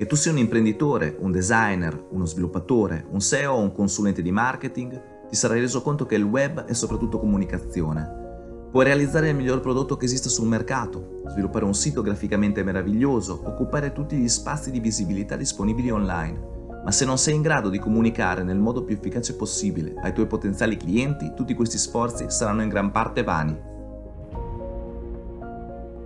Che tu sia un imprenditore, un designer, uno sviluppatore, un SEO o un consulente di marketing, ti sarai reso conto che il web è soprattutto comunicazione. Puoi realizzare il miglior prodotto che esista sul mercato, sviluppare un sito graficamente meraviglioso, occupare tutti gli spazi di visibilità disponibili online, ma se non sei in grado di comunicare nel modo più efficace possibile ai tuoi potenziali clienti, tutti questi sforzi saranno in gran parte vani.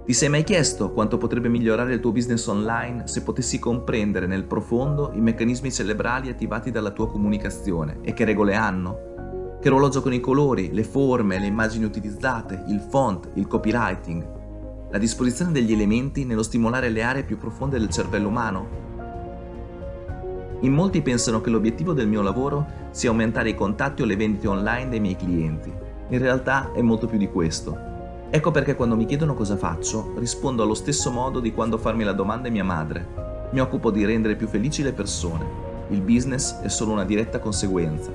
Ti sei mai chiesto quanto potrebbe migliorare il tuo business online se potessi comprendere nel profondo i meccanismi cerebrali attivati dalla tua comunicazione e che regole hanno? Che ruolo giocano i colori, le forme, le immagini utilizzate, il font, il copywriting? La disposizione degli elementi nello stimolare le aree più profonde del cervello umano? In molti pensano che l'obiettivo del mio lavoro sia aumentare i contatti o le vendite online dei miei clienti. In realtà è molto più di questo. Ecco perché quando mi chiedono cosa faccio, rispondo allo stesso modo di quando farmi la domanda è mia madre. Mi occupo di rendere più felici le persone. Il business è solo una diretta conseguenza.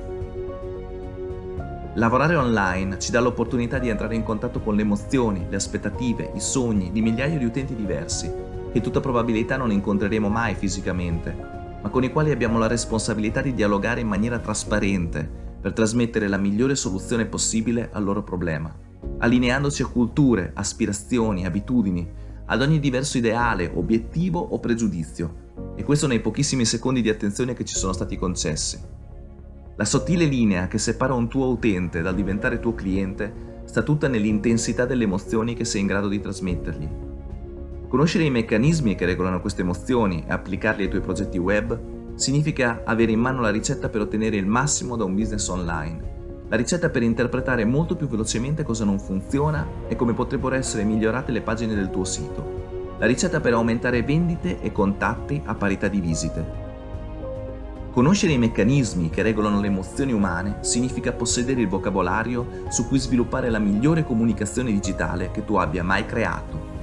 Lavorare online ci dà l'opportunità di entrare in contatto con le emozioni, le aspettative, i sogni di migliaia di utenti diversi, che tutta probabilità non incontreremo mai fisicamente, ma con i quali abbiamo la responsabilità di dialogare in maniera trasparente per trasmettere la migliore soluzione possibile al loro problema, allineandoci a culture, aspirazioni, abitudini, ad ogni diverso ideale, obiettivo o pregiudizio, e questo nei pochissimi secondi di attenzione che ci sono stati concessi. La sottile linea che separa un tuo utente dal diventare tuo cliente sta tutta nell'intensità delle emozioni che sei in grado di trasmettergli Conoscere i meccanismi che regolano queste emozioni e applicarli ai tuoi progetti web significa avere in mano la ricetta per ottenere il massimo da un business online. La ricetta per interpretare molto più velocemente cosa non funziona e come potrebbero essere migliorate le pagine del tuo sito. La ricetta per aumentare vendite e contatti a parità di visite. Conoscere i meccanismi che regolano le emozioni umane significa possedere il vocabolario su cui sviluppare la migliore comunicazione digitale che tu abbia mai creato.